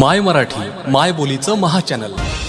माय मराठी माय बोलीचं महाचॅनल channel.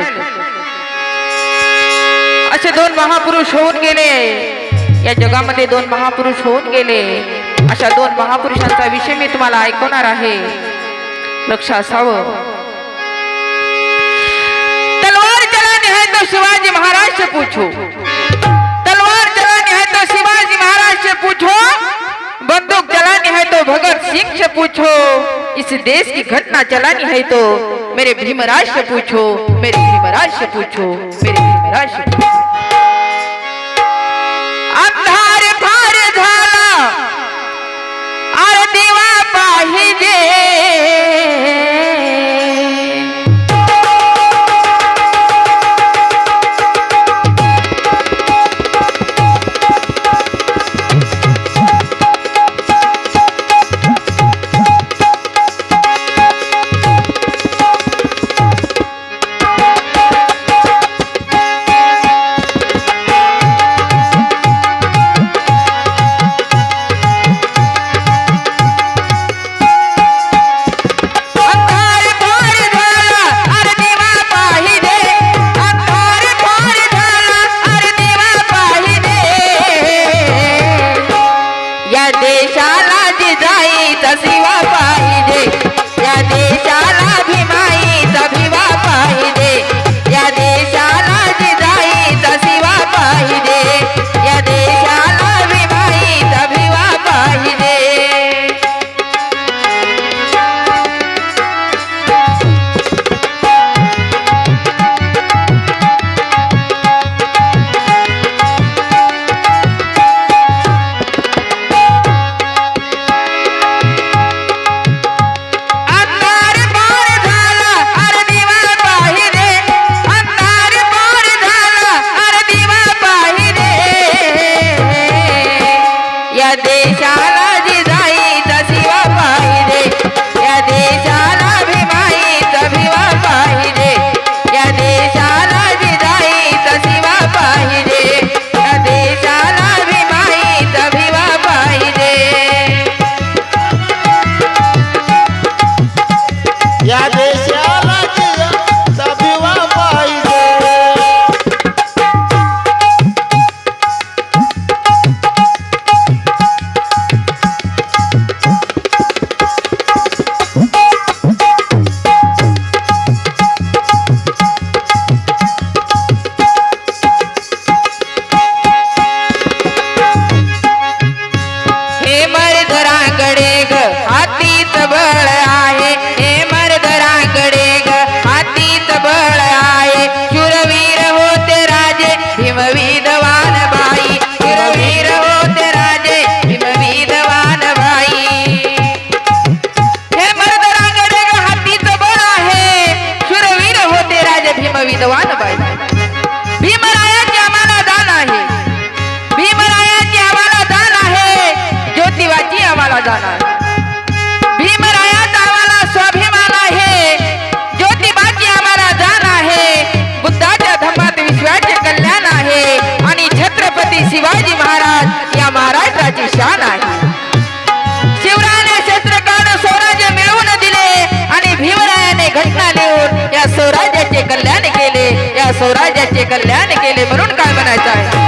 Hello असे दोन महापुरुष होऊन गेले. या जगामध्ये दोन महापुरुष होऊन गेले. अशा दोन महापुरुषांचा विषय मी तुम्हाला ऐकवणार आहे. लक्ष असावं. तलवार चला तो शिवाजी महाराज से पूछो. इस देश की घटना चलानी है तो मेरे भीमराज से पूछो मेरे भीमराज से पूछो मेरे भीमराज से पूछो अंधार फार झाला पाही दे। पाहिजे देशाला जिजाईचा शिवा राजाचे कल्याण केले म्हणून काय म्हणायचं आहे?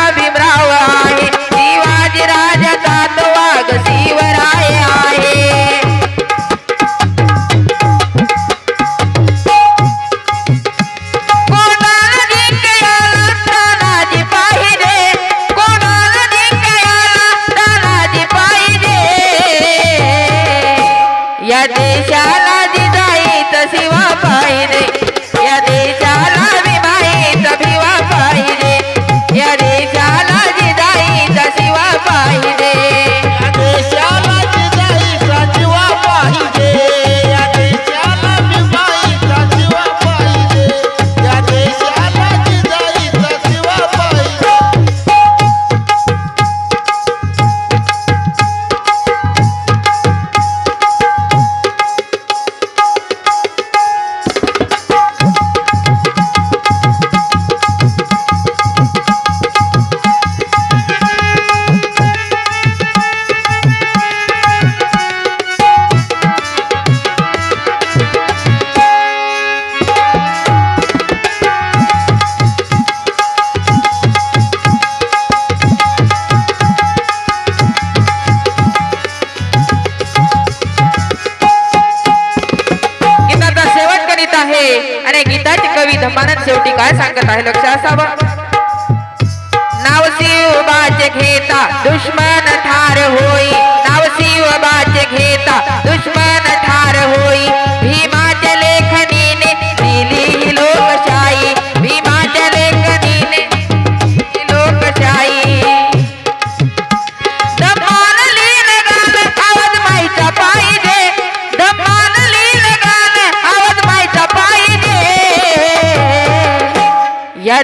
काय सांगत आहे? लक्ष असावं?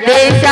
ದೇಶ